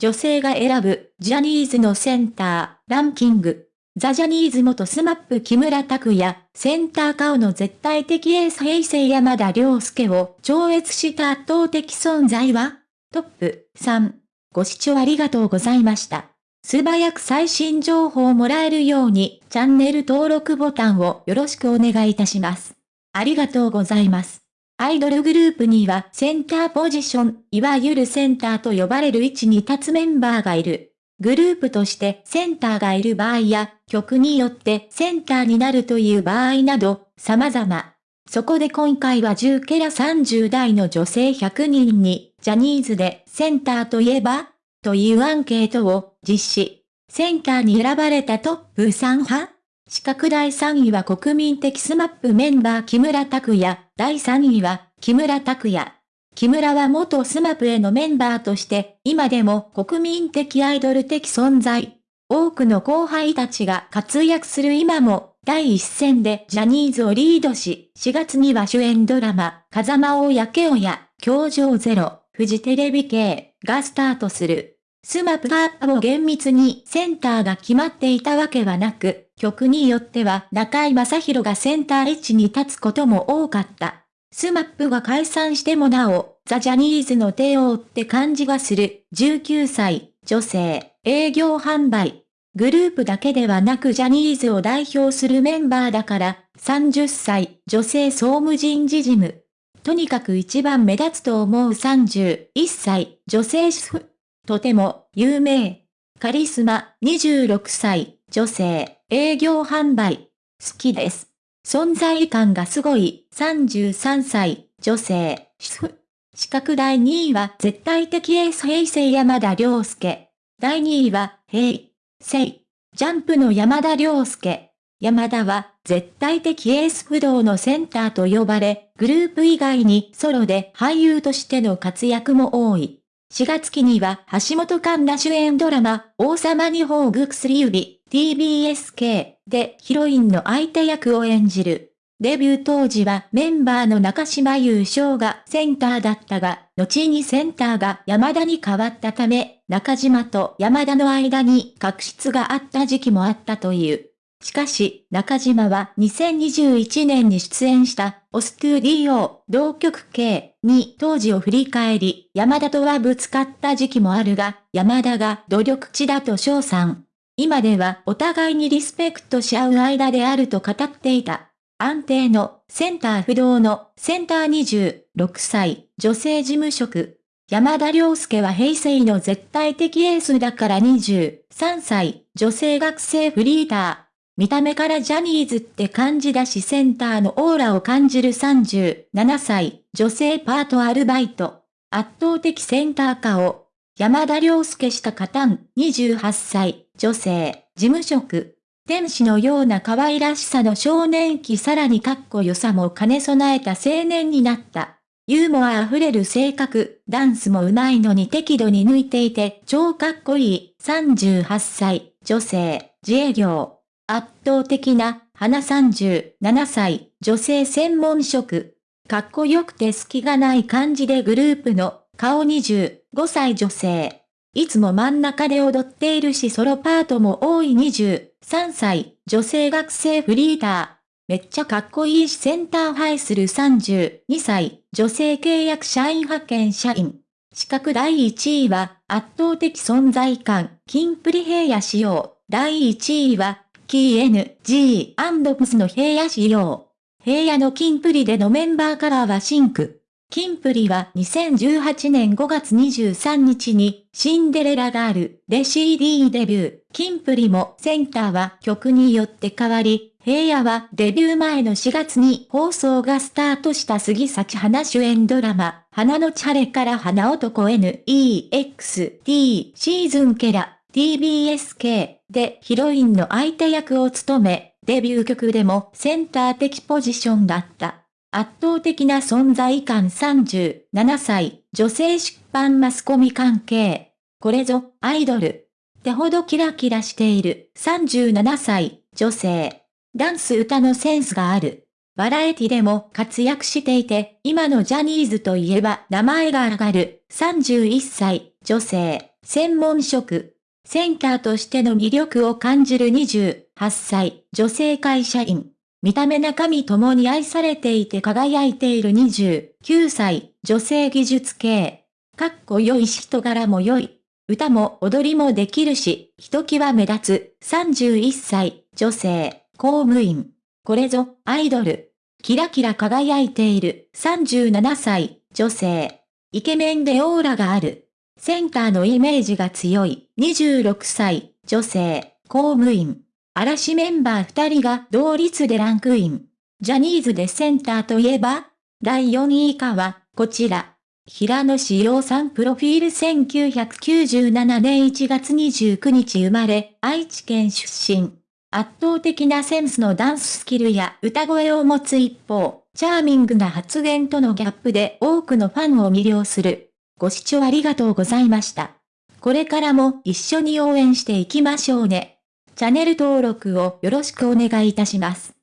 女性が選ぶジャニーズのセンターランキング。ザ・ジャニーズ元スマップ木村拓哉、センター顔の絶対的エース平成山田涼介を超越した圧倒的存在は？トップ3。ご視聴ありがとうございました。素早く最新情報をもらえるようにチャンネル登録ボタンをよろしくお願いいたします。ありがとうございます。アイドルグループにはセンターポジション、いわゆるセンターと呼ばれる位置に立つメンバーがいる。グループとしてセンターがいる場合や、曲によってセンターになるという場合など、様々。そこで今回は10ケラ30代の女性100人に、ジャニーズでセンターといえば？というアンケートを実施。センターに選ばれたトップ3派四角第3位は国民的スマップメンバー木村拓哉、第3位は木村拓哉。木村は元スマップへのメンバーとして、今でも国民的アイドル的存在。多くの後輩たちが活躍する今も、第一線でジャニーズをリードし、4月には主演ドラマ、風間を焼けおや、教場ゼロ、フジテレビ系がスタートする。スマップアップを厳密にセンターが決まっていたわけはなく、曲によっては中居正広がセンター位置に立つことも多かった。スマップが解散してもなお、ザ・ジャニーズの帝王って感じがする、19歳、女性、営業販売。グループだけではなくジャニーズを代表するメンバーだから、30歳、女性総務人事事務。とにかく一番目立つと思う31歳、女性主婦。とても、有名。カリスマ、26歳、女性、営業販売。好きです。存在感がすごい、33歳、女性、主婦。資格第2位は絶対的エース平成山田涼介。第2位は、平成。ジャンプの山田涼介。山田は絶対的エース不動のセンターと呼ばれ、グループ以外にソロで俳優としての活躍も多い。4月期には橋本環奈主演ドラマ、王様に宝具薬指、TBSK でヒロインの相手役を演じる。デビュー当時はメンバーの中島優勝がセンターだったが、後にセンターが山田に変わったため、中島と山田の間に確執があった時期もあったという。しかし、中島は2021年に出演したオストゥディオ同局系に当時を振り返り、山田とはぶつかった時期もあるが、山田が努力値だと称賛。今ではお互いにリスペクトし合う間であると語っていた。安定のセンター不動のセンター26歳女性事務職。山田涼介は平成の絶対的エースだから23歳女性学生フリーター。見た目からジャニーズって感じだしセンターのオーラを感じる37歳女性パートアルバイト。圧倒的センター化を山田涼介したカタン28歳女性、事務職。天使のような可愛らしさの少年期さらにかっこよさも兼ね備えた青年になった。ユーモア溢れる性格、ダンスも上手いのに適度に抜いていて超かっこいい38歳、女性、自営業。圧倒的な、花37歳、女性専門職。かっこよくて隙がない感じでグループの顔25歳女性。いつも真ん中で踊っているしソロパートも多い23歳、女性学生フリーター。めっちゃかっこいいしセンターハイする32歳、女性契約社員派遣社員。資格第1位は圧倒的存在感、キンプリ平野仕様。第1位は、キー NG& プスの平野仕様。平野のキンプリでのメンバーカラーはシンク。キンプリは2018年5月23日にシンデレラガールで CD デビュー。キンプリもセンターは曲によって変わり、平野はデビュー前の4月に放送がスタートした杉咲花主演ドラマ、花のチャレから花男 NEXT シーズンケラ TBSK でヒロインの相手役を務め、デビュー曲でもセンター的ポジションだった。圧倒的な存在感37歳、女性出版マスコミ関係。これぞ、アイドル。ってほどキラキラしている37歳、女性。ダンス歌のセンスがある。バラエティでも活躍していて、今のジャニーズといえば名前が上がる31歳、女性。専門職。センターとしての魅力を感じる28歳、女性会社員。見た目中身ともに愛されていて輝いている29歳、女性技術系。かっこよいし人柄も良い。歌も踊りもできるし、ひときわ目立つ31歳、女性、公務員。これぞ、アイドル。キラキラ輝いている37歳、女性。イケメンでオーラがある。センターのイメージが強い26歳、女性、公務員。嵐メンバー2人が同率でランクイン。ジャニーズでセンターといえば第4位以下は、こちら。平野志陽さんプロフィール1997年1月29日生まれ、愛知県出身。圧倒的なセンスのダンススキルや歌声を持つ一方、チャーミングな発言とのギャップで多くのファンを魅了する。ご視聴ありがとうございました。これからも一緒に応援していきましょうね。チャンネル登録をよろしくお願いいたします。